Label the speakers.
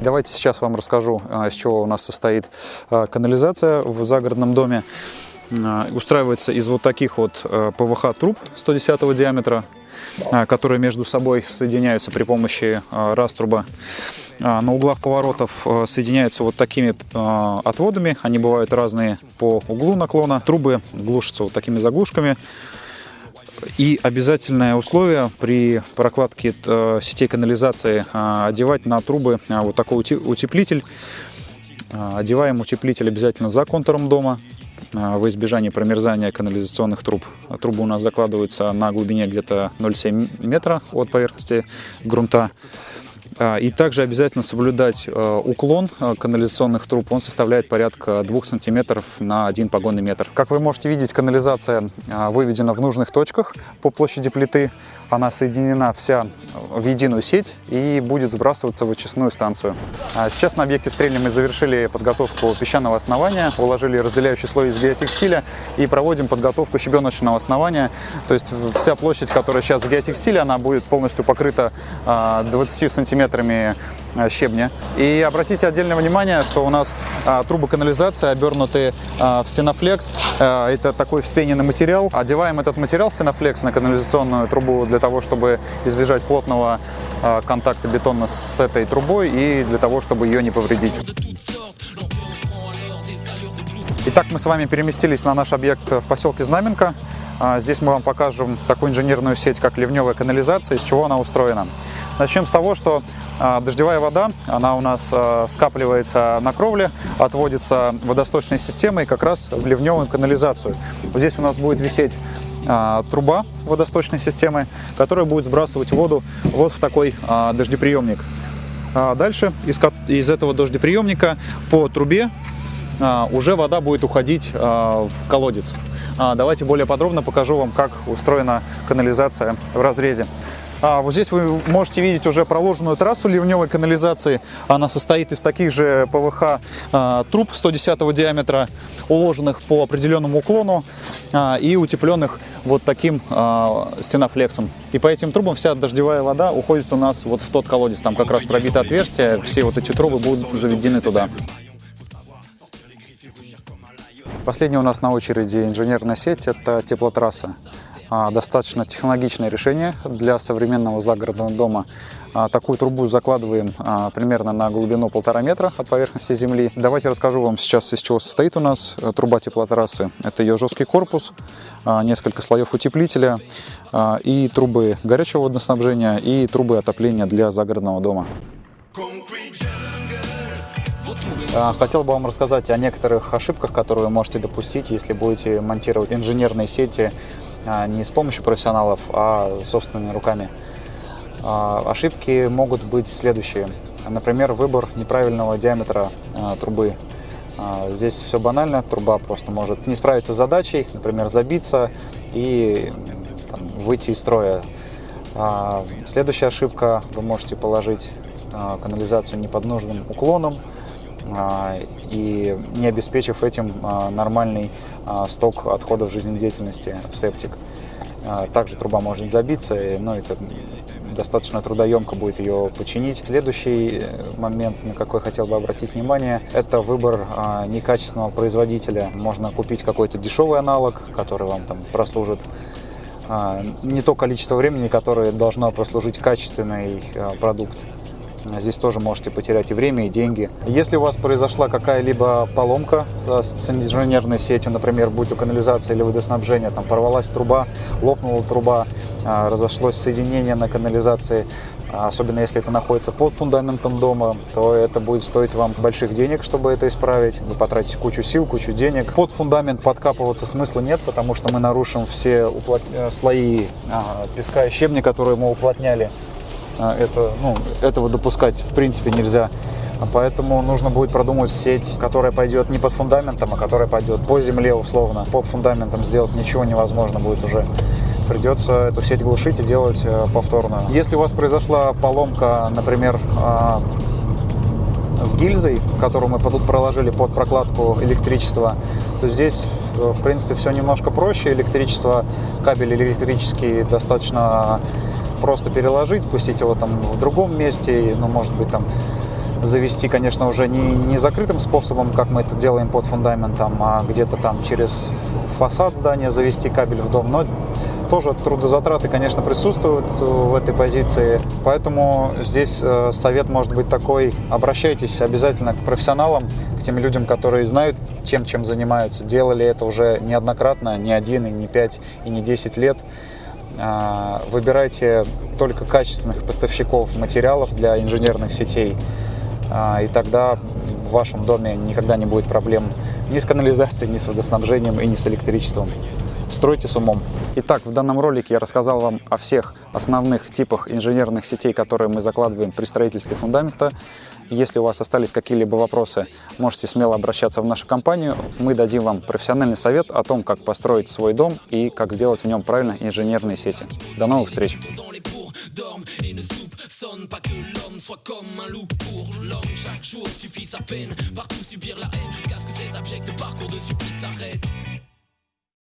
Speaker 1: Давайте сейчас вам расскажу, из чего у нас состоит канализация в загородном доме. Устраивается из вот таких вот ПВХ труб 110 диаметра, которые между собой соединяются при помощи раструба. На углах поворотов соединяются вот такими отводами, они бывают разные по углу наклона. Трубы глушатся вот такими заглушками. И обязательное условие при прокладке э, сетей канализации э, одевать на трубы э, вот такой утеплитель. Одеваем утеплитель обязательно за контуром дома во избежание промерзания канализационных труб. Трубы у нас закладываются на глубине где-то 0,7 метра от поверхности грунта. А, и также обязательно соблюдать э, уклон э, канализационных труб. Он составляет порядка 2 сантиметров на 1 погонный метр. Как вы можете видеть, канализация э, выведена в нужных точках по площади плиты. Она соединена вся в единую сеть и будет сбрасываться в очистную станцию. А сейчас на объекте в мы завершили подготовку песчаного основания, уложили разделяющий слой из геотекстиля и проводим подготовку щебеночного основания. То есть вся площадь, которая сейчас в геотекстиле, она будет полностью покрыта 20 сантиметров сантиметрами э, щебня. И обратите отдельное внимание, что у нас а, трубы канализации обернуты а, в синофлекс. А, это такой вспененный материал. Одеваем этот материал синофлекс на канализационную трубу для того, чтобы избежать плотного а, контакта бетона с этой трубой и для того, чтобы ее не повредить. Итак, мы с вами переместились на наш объект в поселке Знаменка. Здесь мы вам покажем такую инженерную сеть, как ливневая канализация, из чего она устроена. Начнем с того, что а, дождевая вода, она у нас а, скапливается на кровле, отводится водосточной системой как раз в ливневую канализацию. Здесь у нас будет висеть а, труба водосточной системы, которая будет сбрасывать воду вот в такой дождеприемник. Дальше из, из этого дождеприемника по трубе уже вода будет уходить в колодец. Давайте более подробно покажу вам, как устроена канализация в разрезе. А, вот здесь вы можете видеть уже проложенную трассу ливневой канализации. Она состоит из таких же ПВХ а, труб 110 диаметра, уложенных по определенному уклону а, и утепленных вот таким а, стенофлексом. И по этим трубам вся дождевая вода уходит у нас вот в тот колодец. Там как раз пробито отверстие, все вот эти трубы будут заведены туда. Последняя у нас на очереди инженерная сеть – это теплотрасса. А, достаточно технологичное решение для современного загородного дома. А, такую трубу закладываем а, примерно на глубину полтора метра от поверхности земли. Давайте расскажу вам сейчас, из чего состоит у нас э, труба теплотрассы. Это ее жесткий корпус, несколько слоев утеплителя и трубы горячего водоснабжения и трубы отопления для загородного дома. Хотел бы вам рассказать о некоторых ошибках, которые вы можете допустить, если будете монтировать инженерные сети не с помощью профессионалов, а собственными руками. А, ошибки могут быть следующие. Например, выбор неправильного диаметра а, трубы. Здесь все банально, труба просто может не справиться с задачей, например, забиться и там, выйти из строя. Следующая ошибка, вы можете положить канализацию не под нужным уклоном, и не обеспечив этим нормальный сток отходов жизнедеятельности в септик. Также труба может забиться, но это достаточно трудоемко будет ее починить. Следующий э, момент, на какой хотел бы обратить внимание, это выбор некачественного производителя. Можно купить какой-то дешевый аналог, который вам там прослужит не то количество времени, которое должно прослужить качественный продукт. Здесь тоже можете потерять и время, и деньги. Если у вас произошла какая-либо поломка с инженерной сетью, например, будь то канализация или водоснабжение, там порвалась труба, лопнула труба, а, разошлось соединение на канализации, а, особенно если это находится под фундаментом дома, то это будет стоить вам больших денег, чтобы это исправить. Вы потратите кучу сил, кучу денег. Под фундамент подкапываться смысла нет, потому что мы нарушим все уплот... Э, слои песка и щебня, которые мы уплотняли. А, это, ну, этого допускать в принципе нельзя. Поэтому нужно будет продумать сеть, которая пойдет не под фундаментом, а которая пойдет по земле условно. Под фундаментом сделать ничего невозможно будет уже. Придется эту сеть глушить и делать э, повторную. Если у вас произошла поломка, например, а, с гильзой, которую мы проложили под прокладку электричества, то здесь, э, в принципе, все немножко проще. Электричество, кабель электрический достаточно просто переложить, пустить его там в другом месте, ну, может быть, там завести, конечно, уже не, не закрытым способом, как мы это делаем под фундаментом, а где-то там через фасад здания завести кабель в дом, но тоже трудозатраты, конечно, присутствуют в этой позиции, поэтому здесь э, совет может быть такой, обращайтесь обязательно к профессионалам, к тем людям, которые знают тем, чем занимаются, делали это уже неоднократно, не один, и не пять, и не десять лет, выбирайте только качественных поставщиков материалов для инженерных сетей, а, и тогда в вашем доме никогда не будет проблем ни с канализацией, ни с водоснабжением и ни с электричеством. Стройте с умом. Итак, в данном ролике я рассказал вам о всех основных типах инженерных сетей, которые мы закладываем при строительстве фундамента. Если у вас остались какие-либо вопросы, можете смело обращаться в нашу компанию. Мы дадим вам профессиональный совет о том, как построить свой дом и как сделать в нем правильно инженерные сети. До новых встреч! pas que l'homme soit comme un loup pour l'homme. Chaque jour suffit sa peine, partout subir la haine jusqu'à ce que cet abject parcours de supplice s'arrête.